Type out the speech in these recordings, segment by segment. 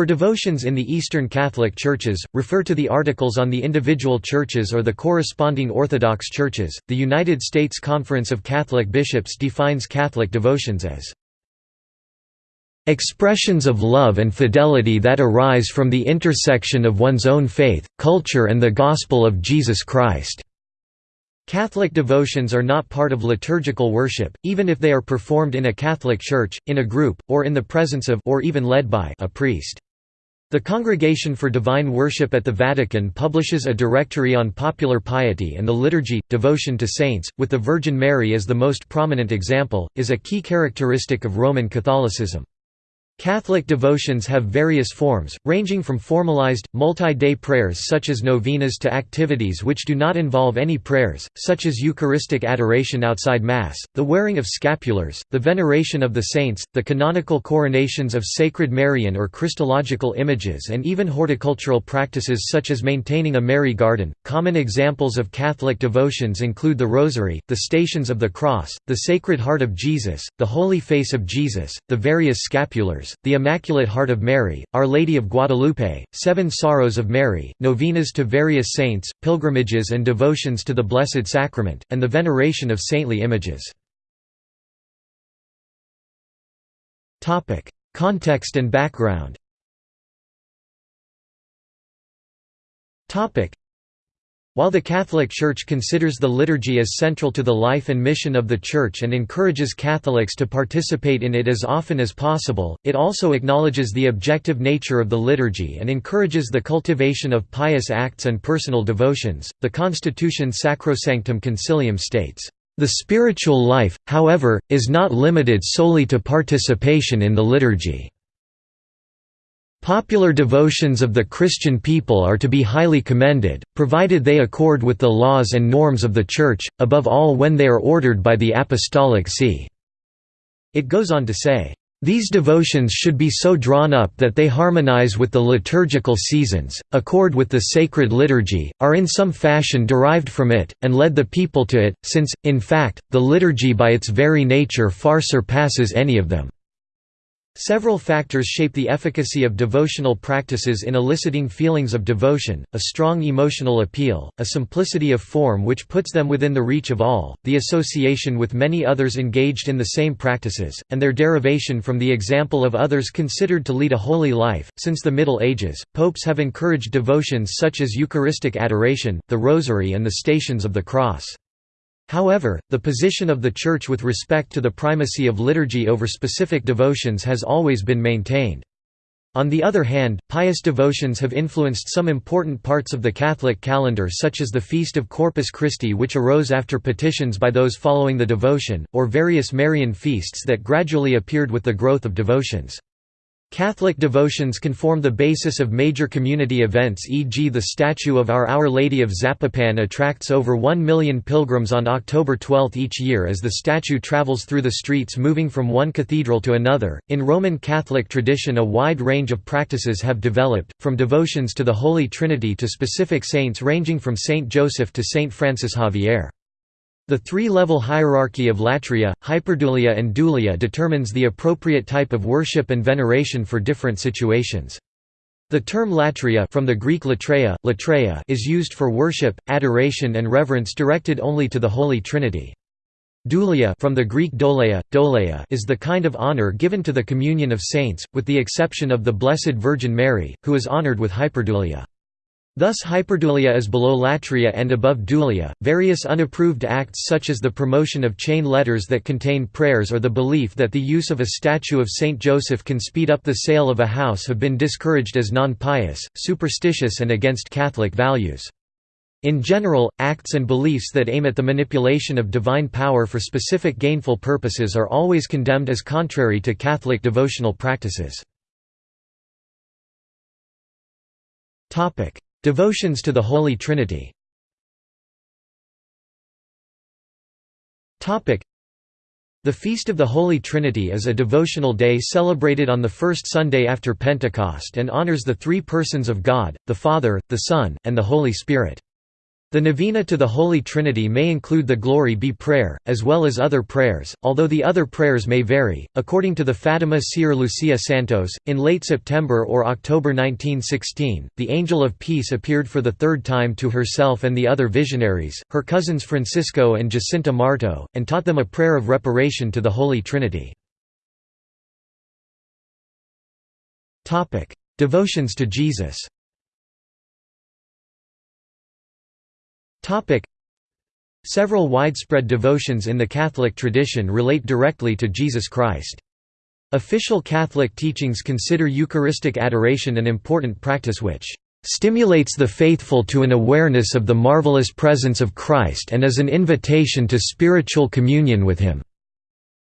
For devotions in the Eastern Catholic Churches, refer to the articles on the individual churches or the corresponding Orthodox churches. The United States Conference of Catholic Bishops defines Catholic devotions as expressions of love and fidelity that arise from the intersection of one's own faith, culture, and the gospel of Jesus Christ. Catholic devotions are not part of liturgical worship, even if they are performed in a Catholic church, in a group, or in the presence of or even led by a priest. The Congregation for Divine Worship at the Vatican publishes a directory on popular piety and the liturgy. Devotion to saints, with the Virgin Mary as the most prominent example, is a key characteristic of Roman Catholicism. Catholic devotions have various forms, ranging from formalized, multi-day prayers such as novenas to activities which do not involve any prayers, such as Eucharistic adoration outside Mass, the wearing of scapulars, the veneration of the saints, the canonical coronations of sacred Marian or Christological images and even horticultural practices such as maintaining a Mary garden. Common examples of Catholic devotions include the Rosary, the Stations of the Cross, the Sacred Heart of Jesus, the Holy Face of Jesus, the various scapulars, the Immaculate Heart of Mary, Our Lady of Guadalupe, Seven Sorrows of Mary, novenas to various saints, pilgrimages and devotions to the Blessed Sacrament, and the veneration of saintly images. Context and background while the Catholic Church considers the liturgy as central to the life and mission of the Church and encourages Catholics to participate in it as often as possible, it also acknowledges the objective nature of the liturgy and encourages the cultivation of pious acts and personal devotions. The Constitution Sacrosanctum Concilium states, The spiritual life, however, is not limited solely to participation in the liturgy. Popular devotions of the Christian people are to be highly commended, provided they accord with the laws and norms of the Church, above all when they are ordered by the Apostolic See." It goes on to say, "...these devotions should be so drawn up that they harmonize with the liturgical seasons, accord with the sacred liturgy, are in some fashion derived from it, and led the people to it, since, in fact, the liturgy by its very nature far surpasses any of them." Several factors shape the efficacy of devotional practices in eliciting feelings of devotion, a strong emotional appeal, a simplicity of form which puts them within the reach of all, the association with many others engaged in the same practices, and their derivation from the example of others considered to lead a holy life. Since the Middle Ages, popes have encouraged devotions such as Eucharistic adoration, the Rosary and the Stations of the Cross. However, the position of the Church with respect to the primacy of liturgy over specific devotions has always been maintained. On the other hand, pious devotions have influenced some important parts of the Catholic calendar such as the Feast of Corpus Christi which arose after petitions by those following the devotion, or various Marian feasts that gradually appeared with the growth of devotions. Catholic devotions can form the basis of major community events e.g. the statue of Our Our Lady of Zapopan attracts over 1 million pilgrims on October 12 each year as the statue travels through the streets moving from one cathedral to another. In Roman Catholic tradition a wide range of practices have developed, from devotions to the Holy Trinity to specific saints ranging from Saint Joseph to Saint Francis Xavier. The three-level hierarchy of latria, hyperdulia and dulia determines the appropriate type of worship and veneration for different situations. The term latria from the Greek latreia, latreia is used for worship, adoration and reverence directed only to the Holy Trinity. Dulia from the Greek doleia, doleia is the kind of honor given to the communion of saints, with the exception of the Blessed Virgin Mary, who is honored with hyperdulia. Thus hyperdulia is below latria and above dulia. Various unapproved acts such as the promotion of chain letters that contain prayers or the belief that the use of a statue of Saint Joseph can speed up the sale of a house have been discouraged as non-pious, superstitious and against Catholic values. In general, acts and beliefs that aim at the manipulation of divine power for specific gainful purposes are always condemned as contrary to Catholic devotional practices. Devotions to the Holy Trinity the Feast of the Holy Trinity is a devotional day celebrated on the first Sunday after Pentecost and honors the three persons of God, the Father, the Son, and the Holy Spirit. The novena to the Holy Trinity may include the Glory Be prayer, as well as other prayers, although the other prayers may vary. According to the Fatima seer Lucia Santos, in late September or October 1916, the Angel of Peace appeared for the third time to herself and the other visionaries, her cousins Francisco and Jacinta Marto, and taught them a prayer of reparation to the Holy Trinity. Devotions to Jesus Several widespread devotions in the Catholic tradition relate directly to Jesus Christ. Official Catholic teachings consider Eucharistic adoration an important practice which stimulates the faithful to an awareness of the marvelous presence of Christ and is an invitation to spiritual communion with Him."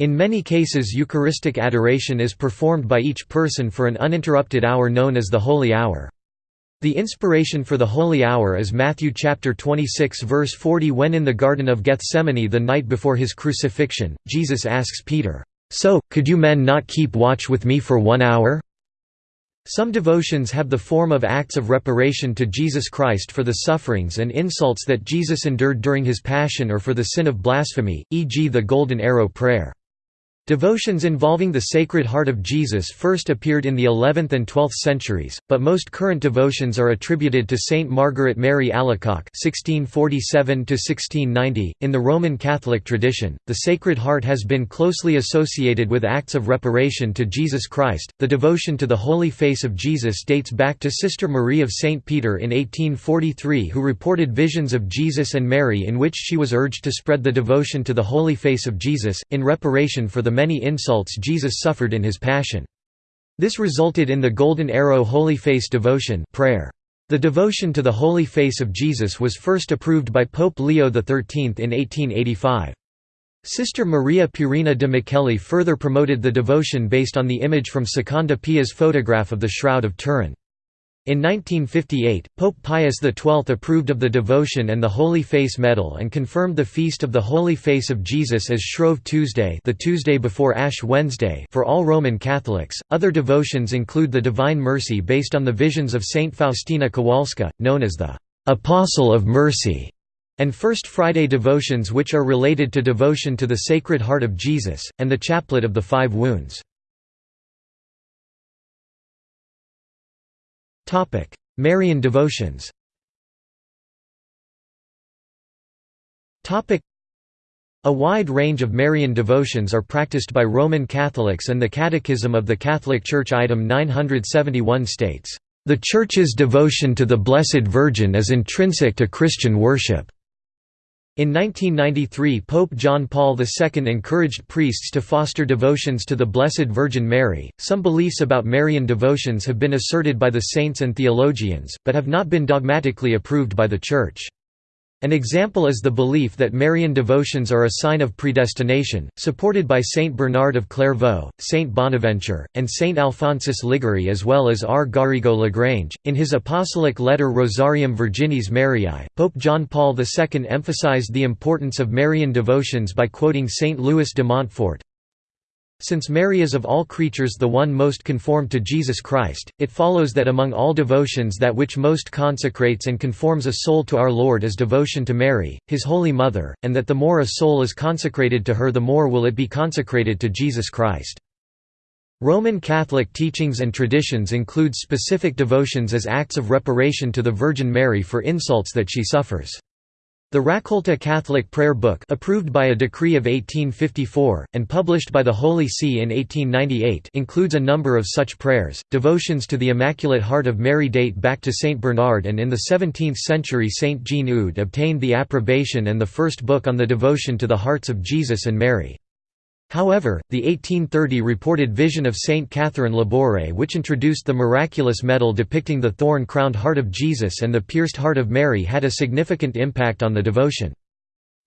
In many cases Eucharistic adoration is performed by each person for an uninterrupted hour known as the Holy Hour. The inspiration for the holy hour is Matthew chapter 26 verse 40 when in the Garden of Gethsemane the night before his crucifixion, Jesus asks Peter, "'So, could you men not keep watch with me for one hour?' Some devotions have the form of acts of reparation to Jesus Christ for the sufferings and insults that Jesus endured during his passion or for the sin of blasphemy, e.g. the Golden Arrow Prayer. Devotions involving the Sacred Heart of Jesus first appeared in the 11th and 12th centuries, but most current devotions are attributed to Saint Margaret Mary Alacoque (1647–1690). In the Roman Catholic tradition, the Sacred Heart has been closely associated with acts of reparation to Jesus Christ. The devotion to the Holy Face of Jesus dates back to Sister Marie of Saint Peter in 1843, who reported visions of Jesus and Mary in which she was urged to spread the devotion to the Holy Face of Jesus in reparation for the many insults Jesus suffered in his Passion. This resulted in the Golden Arrow Holy Face devotion prayer. The devotion to the Holy Face of Jesus was first approved by Pope Leo XIII in 1885. Sister Maria Pierina de Micheli further promoted the devotion based on the image from Secondo Pia's photograph of the Shroud of Turin. In 1958, Pope Pius XII approved of the devotion and the Holy Face Medal and confirmed the Feast of the Holy Face of Jesus as Shrove Tuesday, the Tuesday before Ash Wednesday, for all Roman Catholics. Other devotions include the Divine Mercy based on the visions of Saint Faustina Kowalska, known as the Apostle of Mercy, and First Friday devotions which are related to devotion to the Sacred Heart of Jesus and the Chaplet of the Five Wounds. Marian devotions. A wide range of Marian devotions are practiced by Roman Catholics and the Catechism of the Catholic Church item 971 states, "...the Church's devotion to the Blessed Virgin is intrinsic to Christian worship." In 1993 Pope John Paul II encouraged priests to foster devotions to the Blessed Virgin Mary. Some beliefs about Marian devotions have been asserted by the saints and theologians, but have not been dogmatically approved by the Church. An example is the belief that Marian devotions are a sign of predestination, supported by Saint Bernard of Clairvaux, Saint Bonaventure, and Saint Alphonsus Liguori as well as R. Garrigou Lagrange. In his apostolic letter Rosarium Virginis Mariae, Pope John Paul II emphasized the importance of Marian devotions by quoting Saint Louis de Montfort, since Mary is of all creatures the one most conformed to Jesus Christ, it follows that among all devotions that which most consecrates and conforms a soul to our Lord is devotion to Mary, his Holy Mother, and that the more a soul is consecrated to her the more will it be consecrated to Jesus Christ. Roman Catholic teachings and traditions include specific devotions as acts of reparation to the Virgin Mary for insults that she suffers. The Raccolta Catholic Prayer Book approved by a decree of 1854, and published by the Holy See in 1898 includes a number of such prayers. Devotions to the Immaculate Heart of Mary date back to Saint Bernard and in the 17th century Saint Jean Eudes obtained the approbation and the first book on the devotion to the hearts of Jesus and Mary. However, the 1830 reported vision of Saint Catherine Labouré which introduced the miraculous medal depicting the thorn-crowned heart of Jesus and the pierced heart of Mary had a significant impact on the devotion.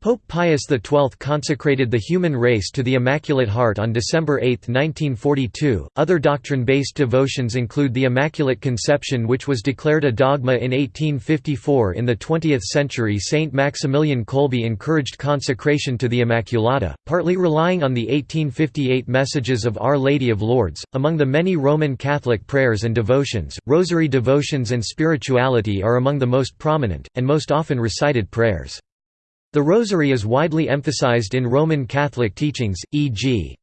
Pope Pius XII consecrated the human race to the Immaculate Heart on December 8, 1942. Other doctrine based devotions include the Immaculate Conception, which was declared a dogma in 1854. In the 20th century, Saint Maximilian Kolbe encouraged consecration to the Immaculata, partly relying on the 1858 messages of Our Lady of Lourdes. Among the many Roman Catholic prayers and devotions, rosary devotions and spirituality are among the most prominent, and most often recited prayers. The Rosary is widely emphasized in Roman Catholic teachings, e.g.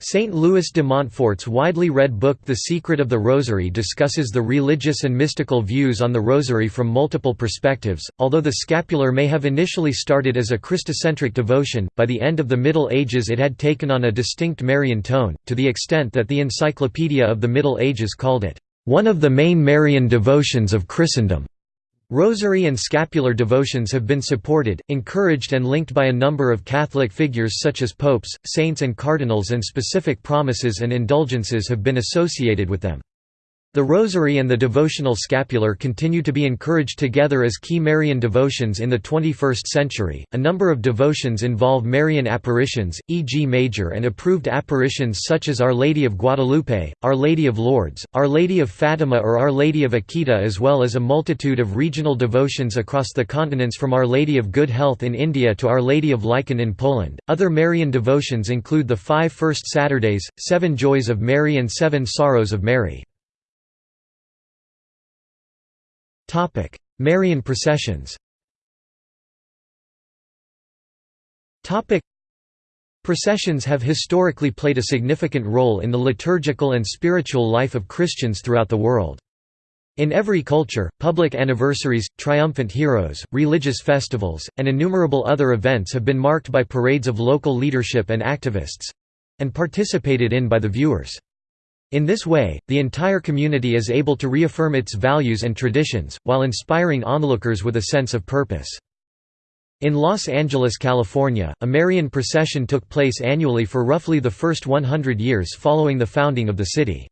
Saint Louis de Montfort's widely read book The Secret of the Rosary discusses the religious and mystical views on the Rosary from multiple perspectives. Although the scapular may have initially started as a Christocentric devotion, by the end of the Middle Ages it had taken on a distinct Marian tone, to the extent that the Encyclopedia of the Middle Ages called it, one of the main Marian devotions of Christendom. Rosary and scapular devotions have been supported, encouraged and linked by a number of Catholic figures such as popes, saints and cardinals and specific promises and indulgences have been associated with them. The Rosary and the devotional scapular continue to be encouraged together as key Marian devotions in the 21st century. A number of devotions involve Marian apparitions, e.g., major and approved apparitions such as Our Lady of Guadalupe, Our Lady of Lourdes, Our Lady of Fatima, or Our Lady of Akita, as well as a multitude of regional devotions across the continents from Our Lady of Good Health in India to Our Lady of Lichen in Poland. Other Marian devotions include the Five First Saturdays, Seven Joys of Mary, and Seven Sorrows of Mary. Topic: Marian processions. Topic: Processions have historically played a significant role in the liturgical and spiritual life of Christians throughout the world. In every culture, public anniversaries, triumphant heroes, religious festivals, and innumerable other events have been marked by parades of local leadership and activists—and participated in by the viewers. In this way, the entire community is able to reaffirm its values and traditions, while inspiring onlookers with a sense of purpose. In Los Angeles, California, a Marian procession took place annually for roughly the first 100 years following the founding of the city.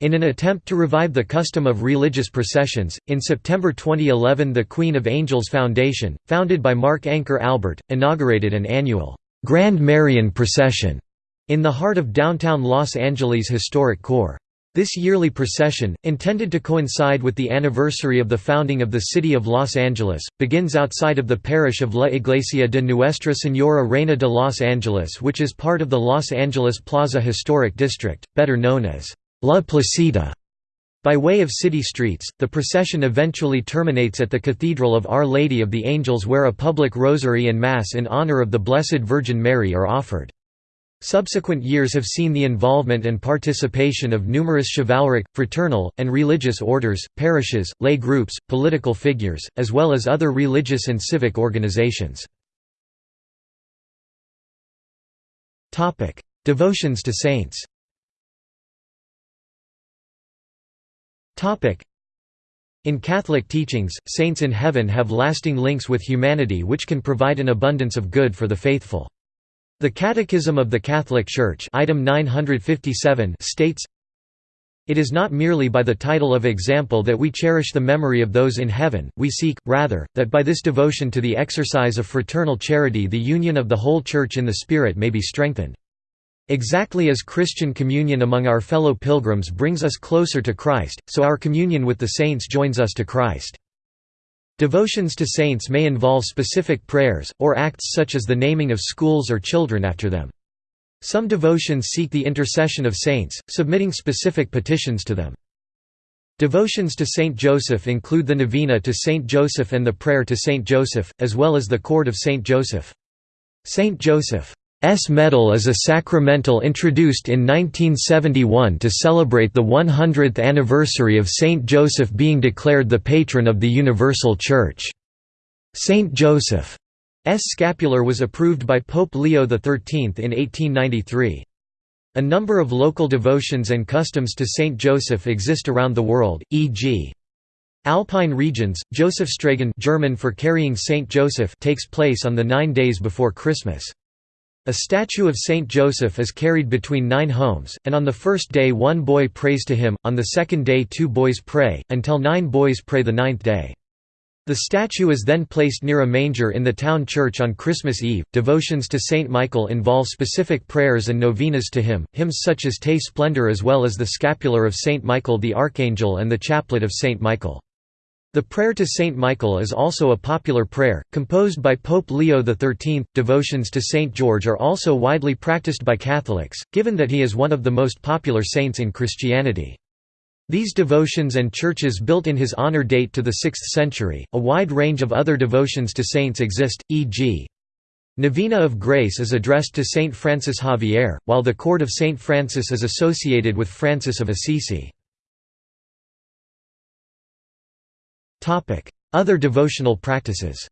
In an attempt to revive the custom of religious processions, in September 2011 the Queen of Angels Foundation, founded by Mark Anchor Albert, inaugurated an annual, Grand Marian Procession in the heart of downtown Los Angeles' historic core. This yearly procession, intended to coincide with the anniversary of the founding of the city of Los Angeles, begins outside of the parish of La Iglesia de Nuestra Señora Reina de Los Angeles which is part of the Los Angeles Plaza Historic District, better known as La Placita. By way of city streets, the procession eventually terminates at the Cathedral of Our Lady of the Angels where a public rosary and Mass in honor of the Blessed Virgin Mary are offered. Subsequent years have seen the involvement and participation of numerous chivalric, fraternal, and religious orders, parishes, lay groups, political figures, as well as other religious and civic organizations. Devotions to saints in Catholic teachings, saints in heaven have lasting links with humanity which can provide an abundance of good for the faithful. The Catechism of the Catholic Church item 957 states, It is not merely by the title of example that we cherish the memory of those in heaven, we seek, rather, that by this devotion to the exercise of fraternal charity the union of the whole Church in the Spirit may be strengthened. Exactly as Christian communion among our fellow pilgrims brings us closer to Christ, so our communion with the saints joins us to Christ. Devotions to saints may involve specific prayers, or acts such as the naming of schools or children after them. Some devotions seek the intercession of saints, submitting specific petitions to them. Devotions to Saint Joseph include the Novena to Saint Joseph and the Prayer to Saint Joseph, as well as the Cord of Saint Joseph. Saint Joseph S. medal is a sacramental introduced in 1971 to celebrate the 100th anniversary of Saint Joseph being declared the patron of the Universal Church. Saint Joseph's scapular was approved by Pope Leo XIII in 1893. A number of local devotions and customs to Saint Joseph exist around the world, e.g. Alpine regions, Josephstragen German for carrying Saint Joseph takes place on the nine days before Christmas. A statue of Saint Joseph is carried between nine homes, and on the first day one boy prays to him, on the second day two boys pray, until nine boys pray the ninth day. The statue is then placed near a manger in the town church on Christmas Eve. Devotions to Saint Michael involve specific prayers and novenas to him, hymns such as Te Splendor as well as the scapular of Saint Michael the Archangel and the chaplet of Saint Michael. The prayer to Saint Michael is also a popular prayer, composed by Pope Leo XIII. Devotions to Saint George are also widely practiced by Catholics, given that he is one of the most popular saints in Christianity. These devotions and churches built in his honor date to the 6th century. A wide range of other devotions to saints exist, e.g. Novena of Grace is addressed to Saint Francis Xavier, while the Cord of Saint Francis is associated with Francis of Assisi. Other devotional practices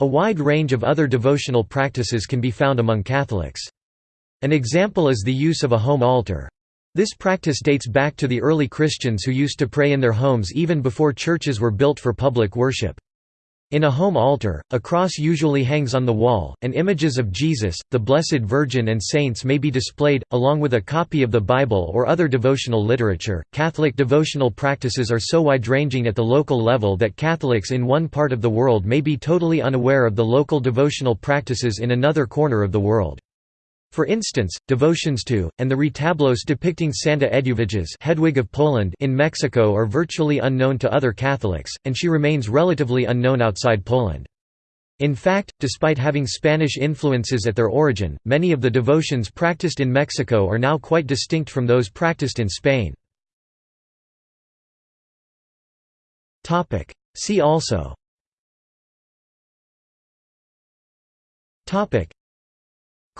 A wide range of other devotional practices can be found among Catholics. An example is the use of a home altar. This practice dates back to the early Christians who used to pray in their homes even before churches were built for public worship. In a home altar, a cross usually hangs on the wall, and images of Jesus, the Blessed Virgin, and saints may be displayed, along with a copy of the Bible or other devotional literature. Catholic devotional practices are so wide ranging at the local level that Catholics in one part of the world may be totally unaware of the local devotional practices in another corner of the world. For instance, devotions to, and the retablos depicting Santa Eduviges Hedwig of Poland in Mexico are virtually unknown to other Catholics, and she remains relatively unknown outside Poland. In fact, despite having Spanish influences at their origin, many of the devotions practiced in Mexico are now quite distinct from those practiced in Spain. See also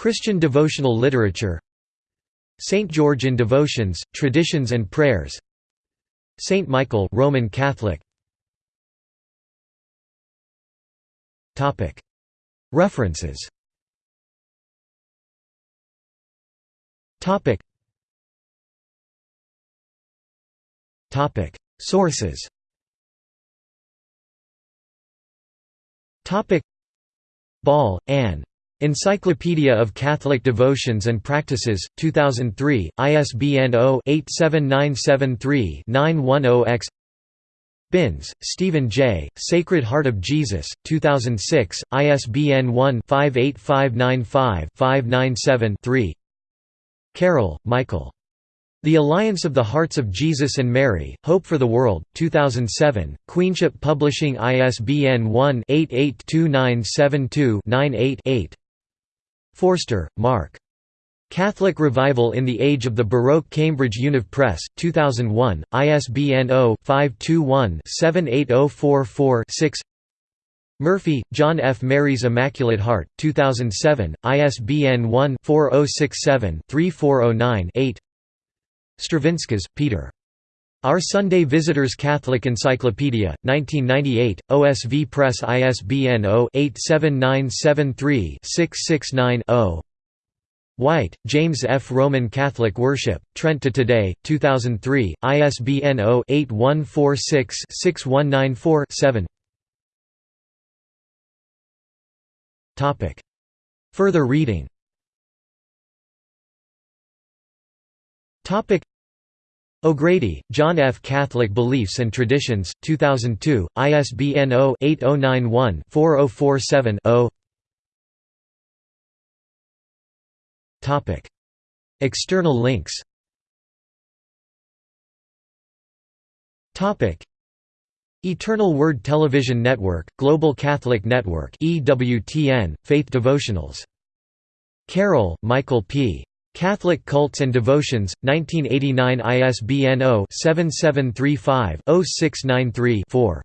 Christian devotional literature Saint George in Devotions, Traditions and Prayers Saint Michael Roman Catholic. References. Sources. Ball, Anne. Encyclopedia of Catholic Devotions and Practices, 2003, ISBN 0-87973-910-X Binns, Stephen J., Sacred Heart of Jesus, 2006, ISBN 1-58595-597-3 Carroll, Michael. The Alliance of the Hearts of Jesus and Mary, Hope for the World, 2007, Queenship Publishing ISBN 1-882972-98-8 Forster, Mark. Catholic Revival in the Age of the Baroque Cambridge Univ Press, 2001, ISBN 0-521-78044-6 Murphy, John F. Mary's Immaculate Heart, 2007, ISBN 1-4067-3409-8 Stravinskas, Peter. Our Sunday Visitors Catholic Encyclopedia, 1998, OSV Press ISBN 0-87973-669-0 White, James F. Roman Catholic Worship, Trent to Today, 2003, ISBN 0-8146-6194-7 Further reading O'Grady, John F. Catholic Beliefs and Traditions, 2002, ISBN 0-8091-4047-0 External links Eternal Word Television Network, Global Catholic Network EWTN, Faith Devotionals. Carroll, Michael P. Catholic Cults and Devotions, 1989 ISBN 0-7735-0693-4.